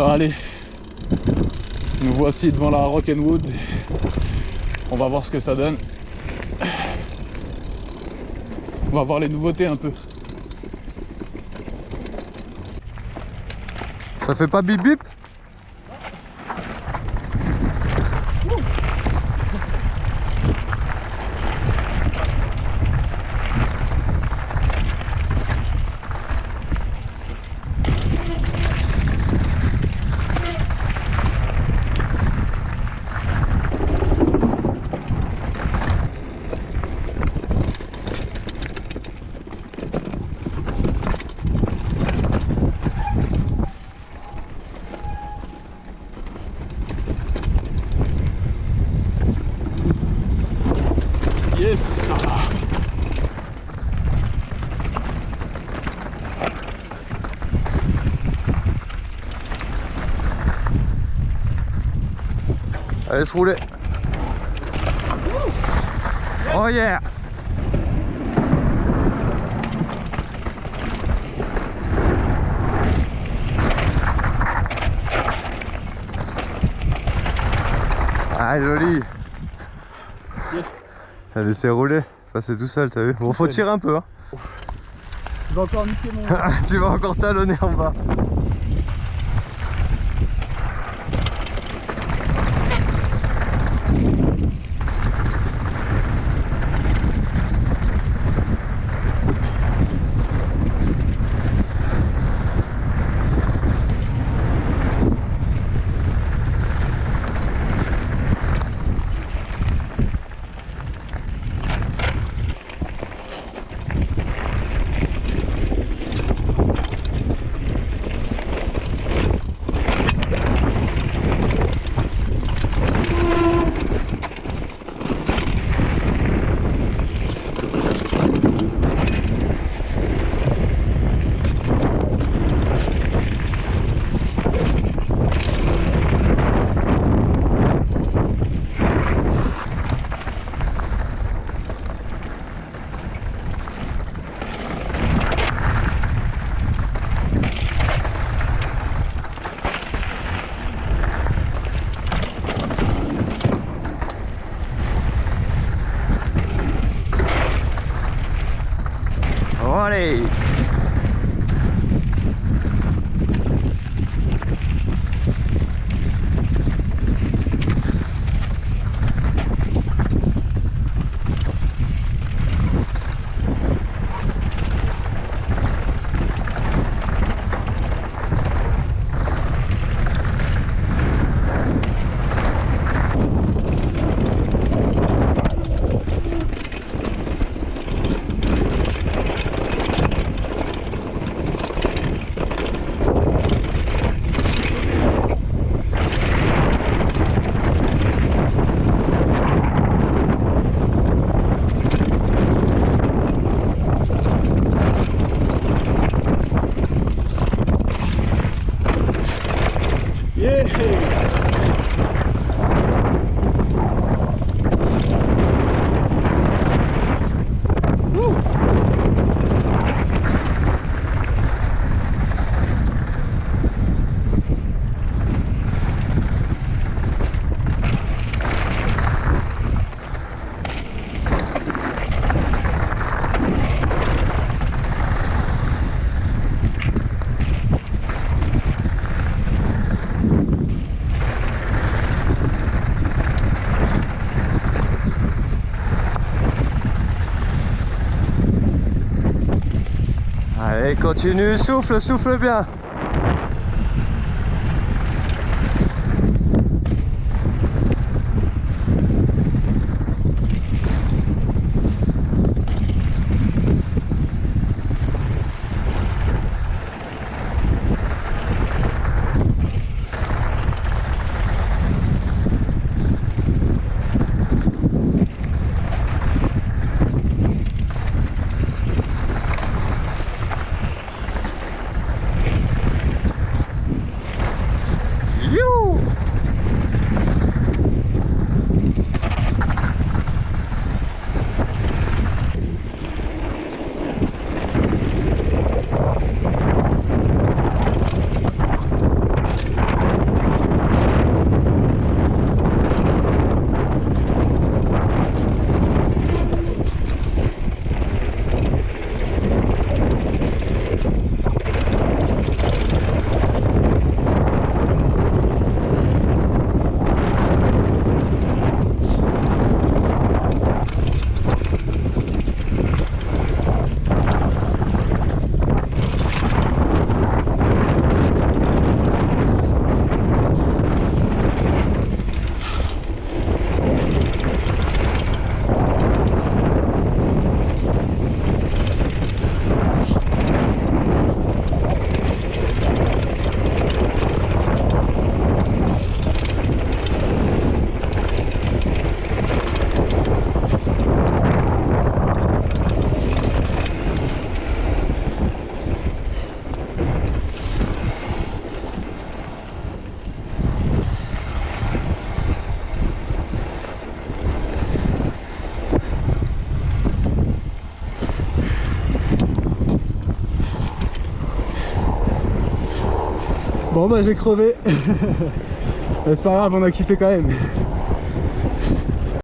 Allez, nous voici devant la Rock'n'Wood. On va voir ce que ça donne. On va voir les nouveautés un peu. Ça fait pas bip bip Allez se rouler. Oh yeah Ah joli. Elle laissé rouler, passer tout seul t'as vu. Bon faut tirer un peu hein. Tu vas encore niquer mon... Tu vas encore talonner en bas Allez Allez, continue, souffle, souffle bien. Bon bah j'ai crevé. C'est pas grave, on a kiffé quand même.